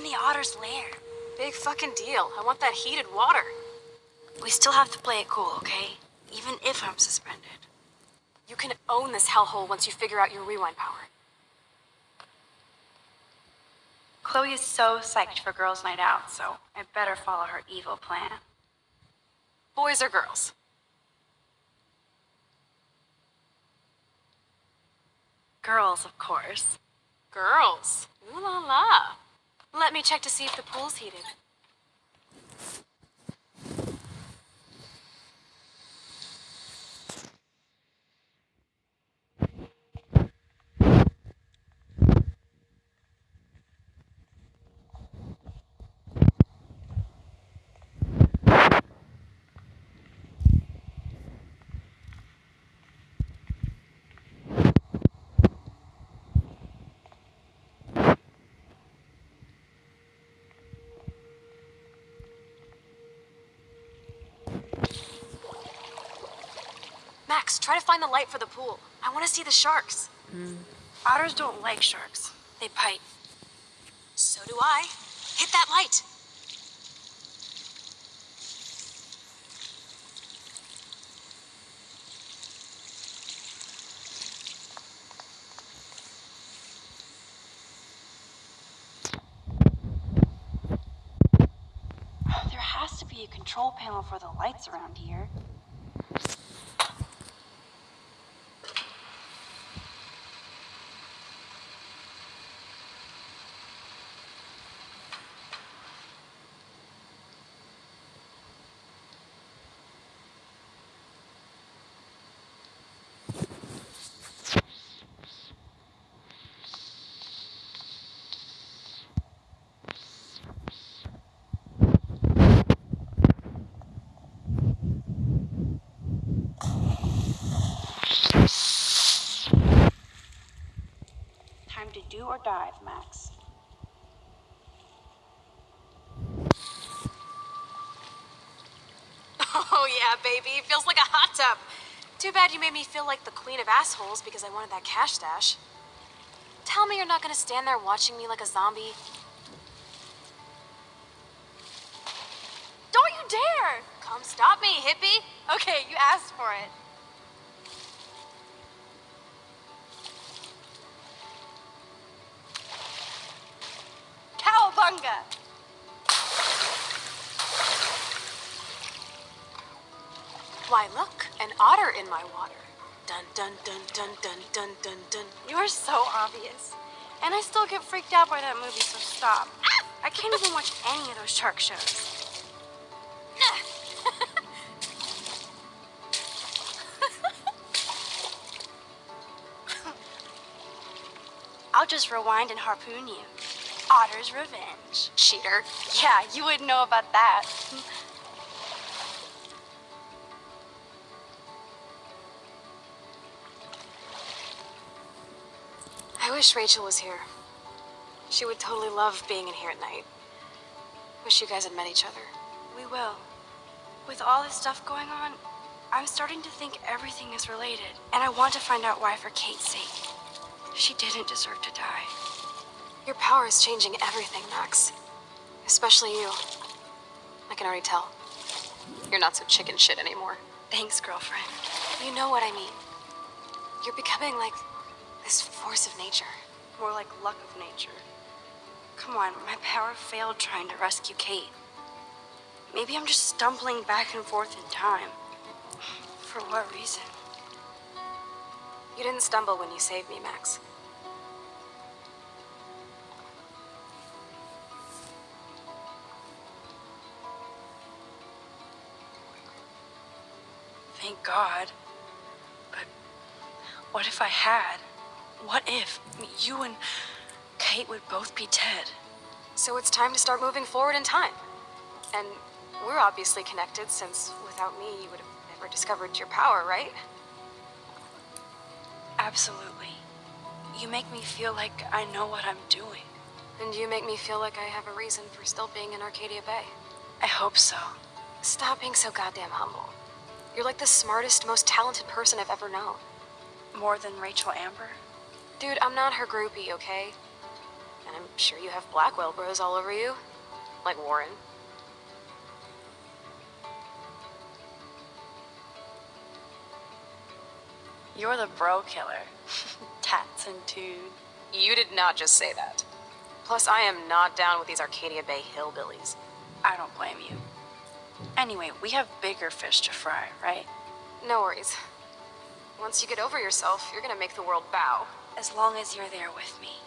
In the otter's lair. Big fucking deal. I want that heated water. We still have to play it cool, okay? Even if I'm suspended. You can own this hellhole once you figure out your rewind power. Chloe is so psyched for girls' night out, so I better follow her evil plan. Boys or girls? Girls, of course. Girls. Ooh la la. Let me check to see if the pool's heated. Max, try to find the light for the pool. I want to see the sharks. Hmm. Otters don't like sharks. They bite. So do I. Hit that light. There has to be a control panel for the lights around here. Time to or dive, Max. Oh yeah, baby. It feels like a hot tub. Too bad you made me feel like the queen of assholes because I wanted that cash stash. Tell me you're not gonna stand there watching me like a zombie. Don't you dare! Come stop me, hippie! Okay, you asked for it. Why, look, an otter in my water. Dun dun dun dun dun dun dun dun. You're so obvious. And I still get freaked out by that movie, so stop. I can't even watch any of those shark shows. I'll just rewind and harpoon you. Otter's revenge. Cheater. Yeah, you wouldn't know about that. I wish Rachel was here. She would totally love being in here at night. Wish you guys had met each other. We will. With all this stuff going on, I'm starting to think everything is related. And I want to find out why for Kate's sake. She didn't deserve to die. Your power is changing everything, Max. Especially you. I can already tell. You're not so chicken shit anymore. Thanks, girlfriend. You know what I mean. You're becoming like this force of nature. More like luck of nature. Come on, my power failed trying to rescue Kate. Maybe I'm just stumbling back and forth in time. For what reason? You didn't stumble when you saved me, Max. Thank God. But what if I had? What if you and Kate would both be dead? So it's time to start moving forward in time. And we're obviously connected since without me you would have never discovered your power, right? Absolutely. You make me feel like I know what I'm doing. And you make me feel like I have a reason for still being in Arcadia Bay. I hope so. Stop being so goddamn humble. You're like the smartest, most talented person I've ever known. More than Rachel Amber? Dude, I'm not her groupie, okay? And I'm sure you have Blackwell bros all over you. Like Warren. You're the bro killer. Tats and tude. You did not just say that. Plus, I am not down with these Arcadia Bay hillbillies. I don't blame you. Anyway, we have bigger fish to fry, right? No worries. Once you get over yourself, you're gonna make the world bow. As long as you're there with me.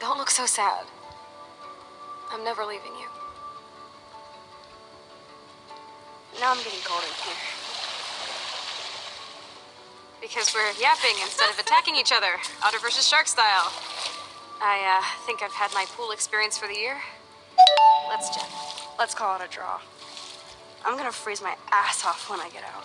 Don't look so sad. I'm never leaving you. Now I'm getting cold in here. Because we're yapping instead of attacking each other, otter versus shark style. I uh, think I've had my pool experience for the year. Let's jet. Let's call it a draw. I'm gonna freeze my ass off when I get out.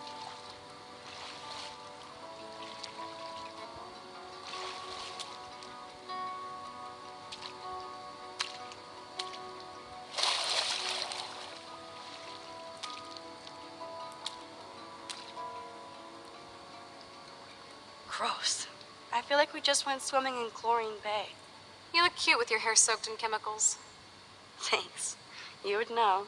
Gross. I feel like we just went swimming in Chlorine Bay. You look cute with your hair soaked in chemicals. Thanks. You would know.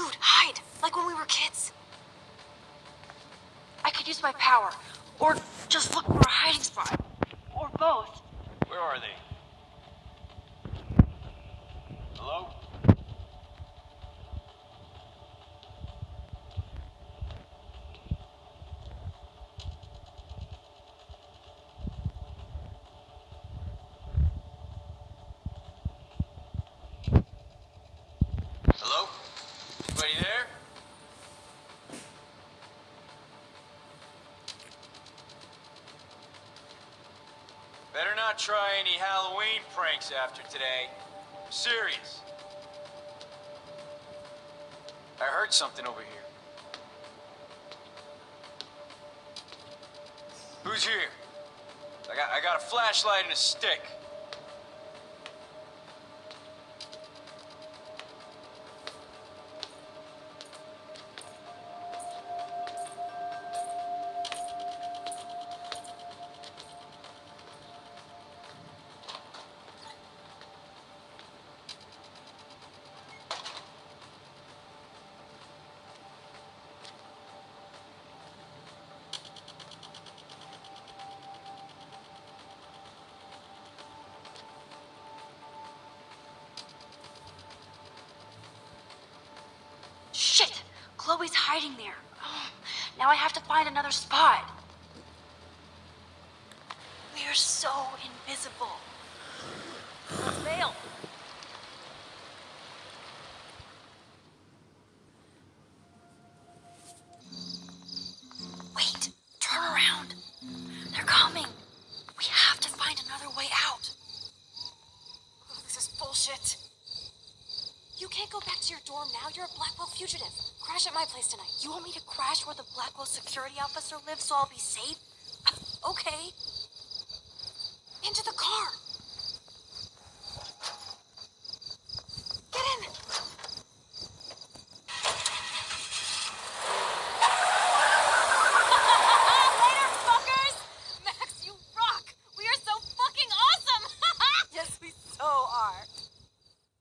Dude, hide! Like when we were kids. I could use my power. Or just look for a hiding spot. Or both. Where are they? Hello? Hello? Anybody there? Better not try any Halloween pranks after today. I'm serious. I heard something over here. Who's here? I got I got a flashlight and a stick. Chloe's hiding there. Oh, now I have to find another spot. We're so invisible. Bail. Wait, turn around. They're coming. We have to find another way out. Oh, this is bullshit. Can't go back to your dorm now. You're a Blackwell fugitive. Crash at my place tonight. You want me to crash where the Blackwell security officer lives so I'll be safe? Okay. Into the car.